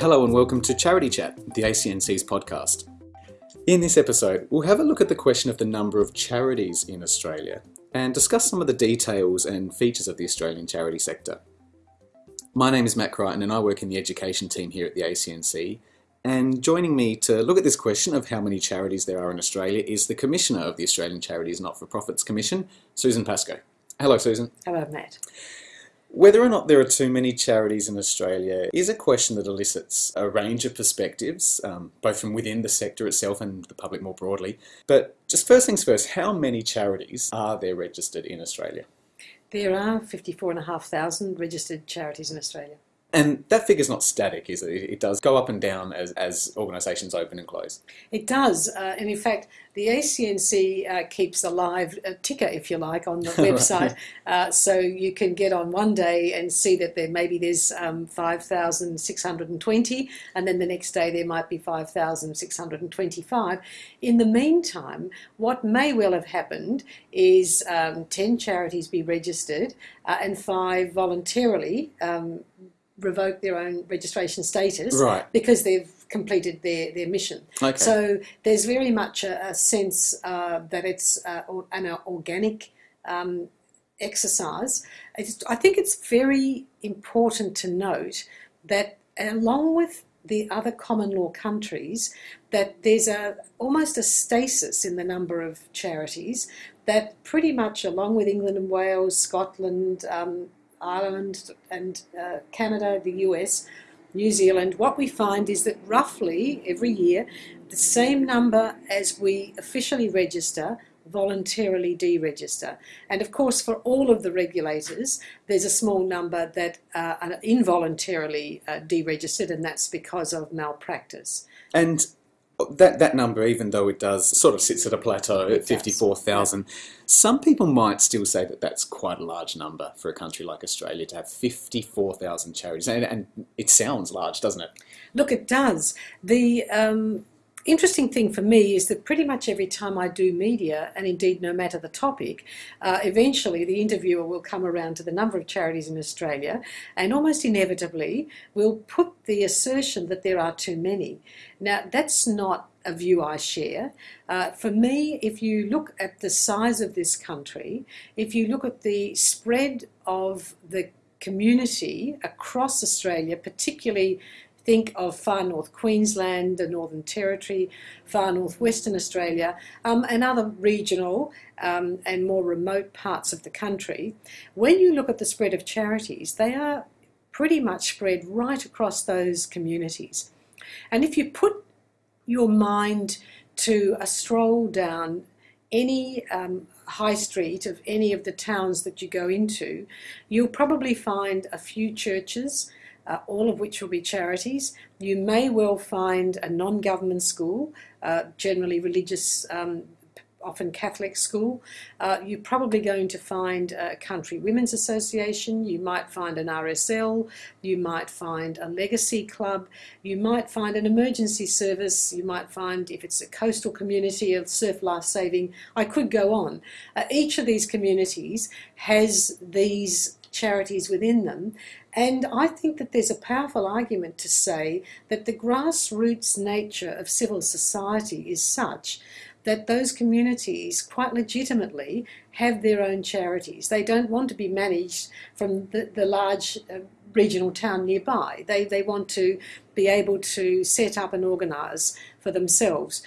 Hello and welcome to Charity Chat, the ACNC's podcast. In this episode, we'll have a look at the question of the number of charities in Australia and discuss some of the details and features of the Australian charity sector. My name is Matt Crichton and I work in the education team here at the ACNC. And joining me to look at this question of how many charities there are in Australia is the Commissioner of the Australian Charities Not for Profits Commission, Susan Pascoe. Hello, Susan. Hello, Matt. Whether or not there are too many charities in Australia is a question that elicits a range of perspectives, um, both from within the sector itself and the public more broadly. But just first things first, how many charities are there registered in Australia? There are 54,500 registered charities in Australia. And that figure's not static, is it? It does go up and down as, as organisations open and close. It does. Uh, and in fact, the ACNC uh, keeps a live uh, ticker, if you like, on the website. Uh, so you can get on one day and see that there maybe there's um, 5,620, and then the next day there might be 5,625. In the meantime, what may well have happened is um, 10 charities be registered uh, and five voluntarily. Um, revoke their own registration status right. because they've completed their, their mission. Okay. So there's very much a, a sense uh, that it's uh, an organic um, exercise. It's, I think it's very important to note that along with the other common law countries, that there's a almost a stasis in the number of charities that pretty much along with England and Wales, Scotland, um, Ireland and uh, Canada, the US, New Zealand, what we find is that roughly every year the same number as we officially register voluntarily deregister. And of course, for all of the regulators, there's a small number that uh, are involuntarily uh, deregistered, and that's because of malpractice. And that that number, even though it does sort of sits at a plateau at fifty four thousand, some people might still say that that's quite a large number for a country like Australia to have fifty four thousand charities, and, and, it sounds large, doesn't it? Look, it does. The um, interesting thing for me is that pretty much every time I do media, and indeed no matter the topic, uh, eventually the interviewer will come around to the number of charities in Australia and almost inevitably will put the assertion that there are too many. Now, that's not a view I share. Uh, for me, if you look at the size of this country, if you look at the spread of the community across Australia, particularly think of far north Queensland, the Northern Territory, far north Western Australia, um, and other regional um, and more remote parts of the country. When you look at the spread of charities, they are pretty much spread right across those communities. And if you put your mind to a stroll down any um, high street of any of the towns that you go into, you'll probably find a few churches, uh, all of which will be charities. You may well find a non-government school, uh, generally religious um, often Catholic school. Uh, you're probably going to find a country women's association, you might find an RSL, you might find a legacy club, you might find an emergency service, you might find if it's a coastal community of surf life saving, I could go on. Uh, each of these communities has these charities within them and I think that there's a powerful argument to say that the grassroots nature of civil society is such that those communities quite legitimately have their own charities. They don't want to be managed from the, the large uh, regional town nearby. They, they want to be able to set up and organise for themselves.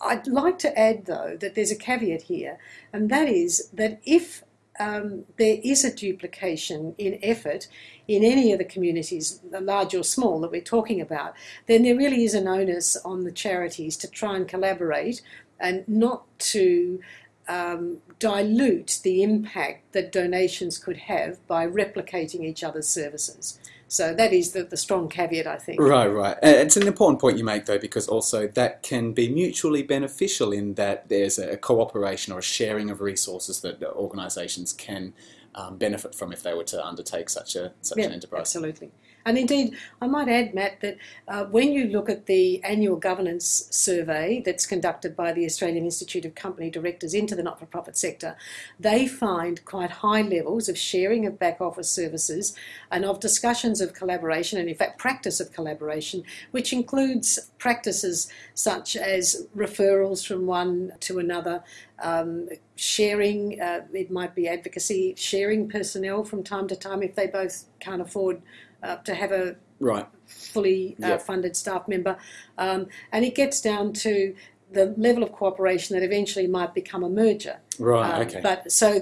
I'd like to add, though, that there's a caveat here, and that is that if um, there is a duplication in effort in any of the communities, large or small, that we're talking about, then there really is an onus on the charities to try and collaborate and not to um, dilute the impact that donations could have by replicating each other's services. So that is the, the strong caveat, I think. Right, right. It's an important point you make, though, because also that can be mutually beneficial in that there's a cooperation or a sharing of resources that organisations can um, benefit from if they were to undertake such a such Yeah, an enterprise. Absolutely. And indeed, I might add, Matt, that uh, when you look at the annual governance survey that's conducted by the Australian Institute of Company Directors into the not for profit sector, they find quite high levels of sharing of back office services and of discussions of collaboration, and in fact, practice of collaboration, which includes practices such as referrals from one to another. Um, sharing, uh, it might be advocacy, sharing personnel from time to time if they both can't afford uh, to have a Right. fully uh, Yep. funded staff member. Um, and it gets down to the level of cooperation that eventually might become a merger. Right. Um, okay. But so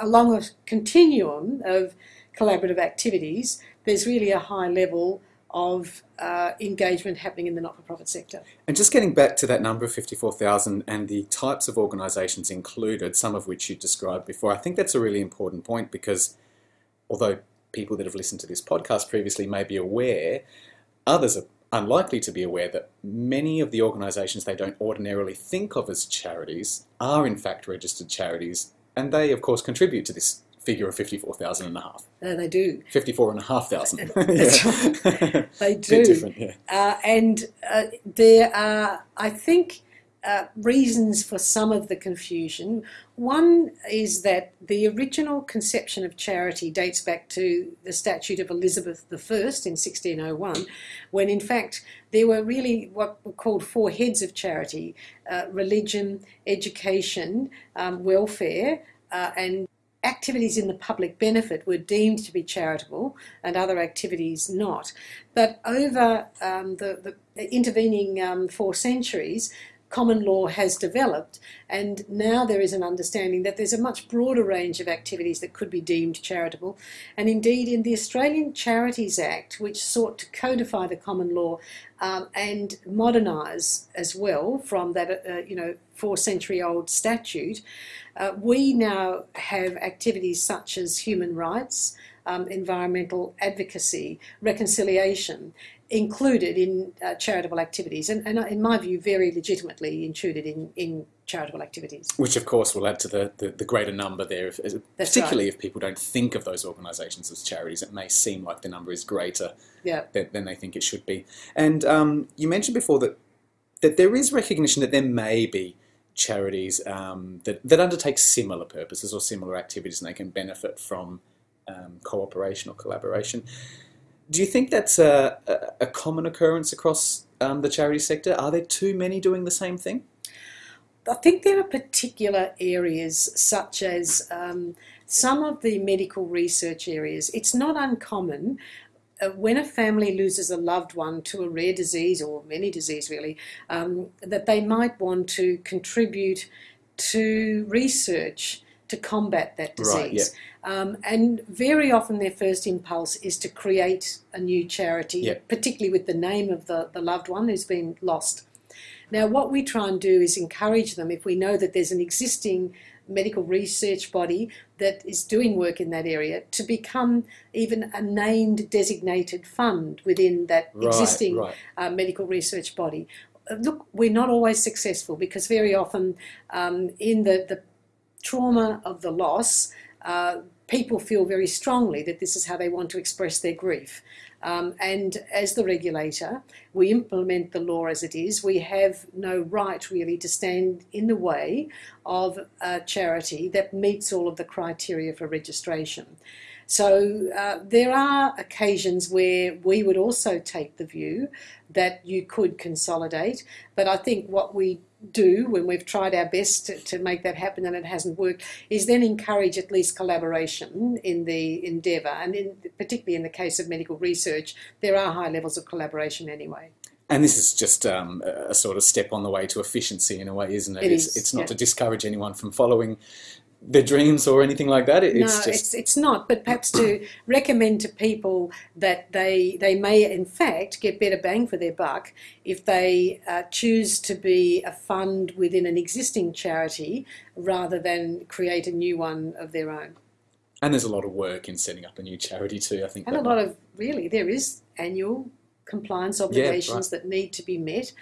along a continuum of collaborative activities, there's really a high level of uh, engagement happening in the not-for-profit sector. And just getting back to that number of 54,000 and the types of organisations included, some of which you described before, I think that's a really important point because although people that have listened to this podcast previously may be aware, others are unlikely to be aware that many of the organisations they don't ordinarily think of as charities are in fact registered charities and they of course contribute to this figure of 54,000 and a half. Uh, they do. 54 and a half thousand. They Bit do. different, yeah. Uh, and uh, there are, I think, uh, reasons for some of the confusion. One is that the original conception of charity dates back to the statute of Elizabeth I in 1601, when in fact there were really what were called four heads of charity uh, religion, education, um, welfare, uh, and activities in the public benefit were deemed to be charitable and other activities not. But over um, the, the intervening um, four centuries, common law has developed, and now there is an understanding that there's a much broader range of activities that could be deemed charitable. And indeed, in the Australian Charities Act, which sought to codify the common law um, and modernise as well from that uh, you know four century old statute, uh, we now have activities such as human rights, um, environmental advocacy, reconciliation included in uh, charitable activities, and, and uh, in my view, very legitimately included in, in charitable activities. Which, of course, will add to the, the, the greater number there. If, particularly if people don't think of those organisations as charities, it may seem like the number is greater Yeah. than, than they think it should be. And um, you mentioned before that that there is recognition that there may be charities um, that, that undertake similar purposes or similar activities and they can benefit from um, cooperation or collaboration. Do you think that's a, a, common occurrence across um, the charity sector? Are there too many doing the same thing? I think there are particular areas such as um, some of the medical research areas. It's not uncommon uh, when a family loses a loved one to a rare disease or any disease really, um, that they might want to contribute to research to combat that Right, disease. Um, and very often their first impulse is to create a new charity, Yeah. particularly with the name of the, the loved one who's been lost. Now, what we try and do is encourage them if we know that there's an existing medical research body that is doing work in that area to become even a named designated fund within that Right, existing right. uh, medical research body. Uh, Look, we're not always successful because very often um, in the, the trauma of the loss, uh, people feel very strongly that this is how they want to express their grief. Um, and as the regulator, we implement the law as it is. We have no right really to stand in the way of a charity that meets all of the criteria for registration. So uh, there are occasions where we would also take the view that you could consolidate, but I think what we do when we've tried our best to, to make that happen and it hasn't worked is then encourage at least collaboration in the endeavour. And in, particularly in the case of medical research, there are high levels of collaboration anyway. And this is just um, a sort of step on the way to efficiency in a way, isn't it? It it's, is, it's not yeah. to discourage anyone from following their dreams or anything like that. It- no, it's just it's it's not. But perhaps to recommend to people that they they may in fact get better bang for their buck if they uh, choose to be a fund within an existing charity rather than create a new one of their own. and there's a lot of work in setting up a new charity too. I think And a lot of really there is annual compliance obligations that need to be met.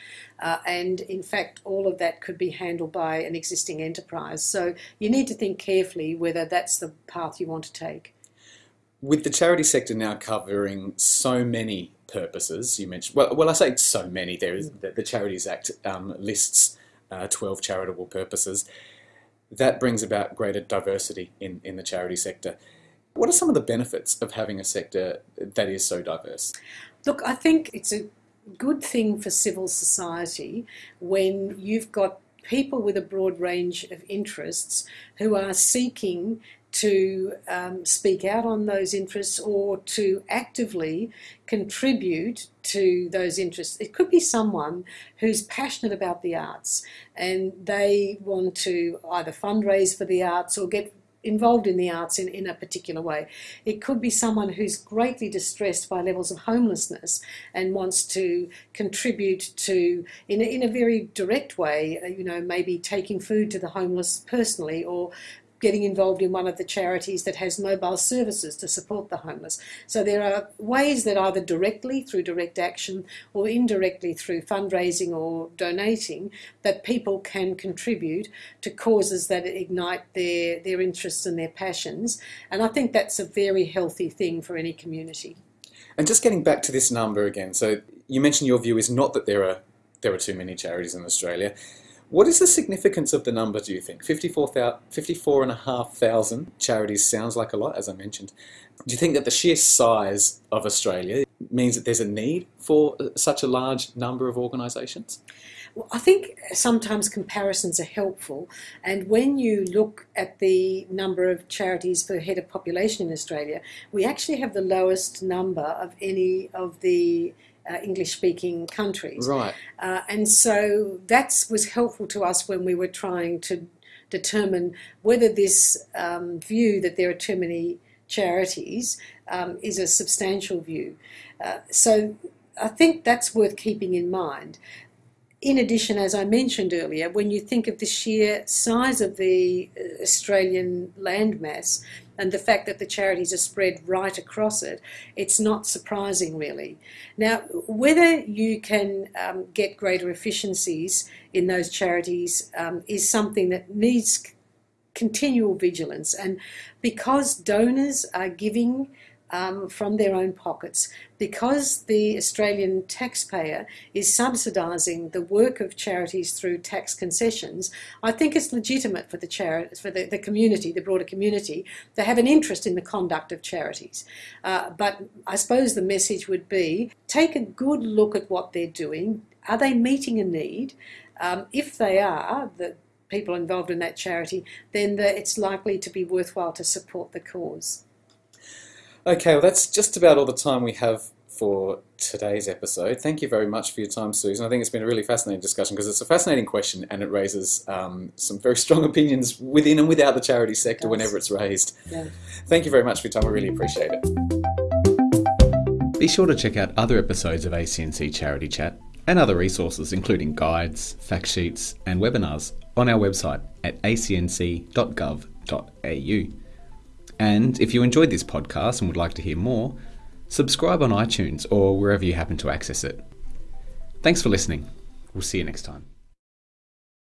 Uh, and in fact, all of that could be handled by an existing enterprise. So you need to think carefully whether that's the path you want to take. With the charity sector now covering so many purposes, you mentioned, well, well I say so many, there is, the, the Charities Act um, lists uh, 12 charitable purposes. That brings about greater diversity in, in the charity sector. What are some of the benefits of having a sector that is so diverse? Look, I think it's a good thing for civil society when you've got people with a broad range of interests who are seeking to um, speak out on those interests or to actively contribute to those interests. It could be someone who's passionate about the arts and they want to either fundraise for the arts or get involved in the arts in, in a particular way. It could be someone who's greatly distressed by levels of homelessness and wants to contribute to, in a, in a very direct way, uh, you know, maybe taking food to the homeless personally or getting involved in one of the charities that has mobile services to support the homeless. So there are ways that either directly through direct action or indirectly through fundraising or donating that people can contribute to causes that ignite their, their interests and their passions. And I think that's a very healthy thing for any community. And just getting back to this number again, so you mentioned your view is not that there are there are too many charities in Australia. What is the significance of the number, do you think? 54,500 charities sounds like a lot, as I mentioned. Do you think that the sheer size of Australia means that there's a need for uh, such a large number of organisations? Well, I think sometimes comparisons are helpful, and when you look at the number of charities per head of population in Australia, we actually have the lowest number of any of the uh, English speaking countries. Right. Uh, and so that was helpful to us when we were trying to determine whether this um, view that there are too many charities um, is a substantial view. Uh, so I think that's worth keeping in mind. In addition, as I mentioned earlier, when you think of the sheer size of the uh, Australian landmass, and the fact that the charities are spread right across it, it's not surprising really. Now, whether you can um, get greater efficiencies in those charities um, is something that needs continual vigilance. And because donors are giving um, from their own pockets because the Australian taxpayer is subsidising the work of charities through tax concessions. I think it's legitimate for the charity, for the, the community, the broader community, to have an interest in the conduct of charities. Uh, but I suppose the message would be take a good look at what they're doing. Are they meeting a need? Um, if they are, the people involved in that charity, then the, it's likely to be worthwhile to support the cause. Okay, well, that's just about all the time we have for today's episode. Thank you very much for your time, Susan. I think it's been a really fascinating discussion because it's a fascinating question and it raises um, some very strong opinions within and without the charity sector whenever it's raised. Yeah. Thank you very much for your time. I really appreciate it. Be sure to check out other episodes of ACNC Charity Chat and other resources, including guides, fact sheets, and webinars, on our website at acnc.gov.au. And if you enjoyed this podcast and would like to hear more, subscribe on iTunes or wherever you happen to access it. Thanks for listening. We'll see you next time.